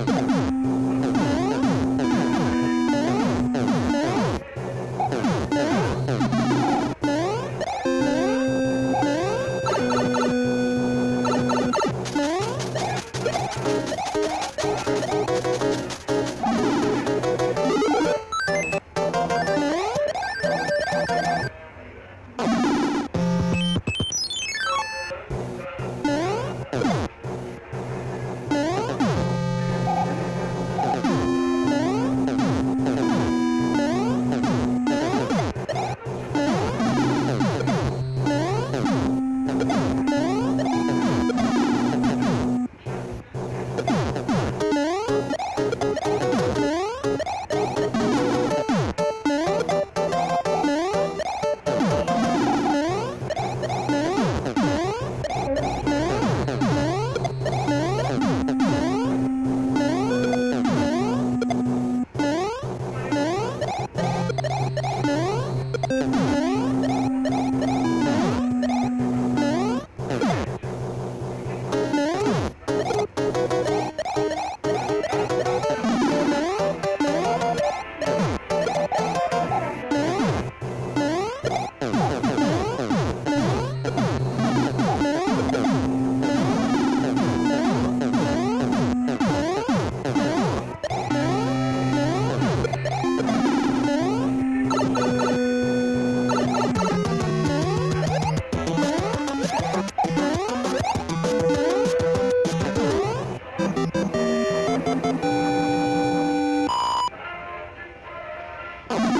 Okay. Huh?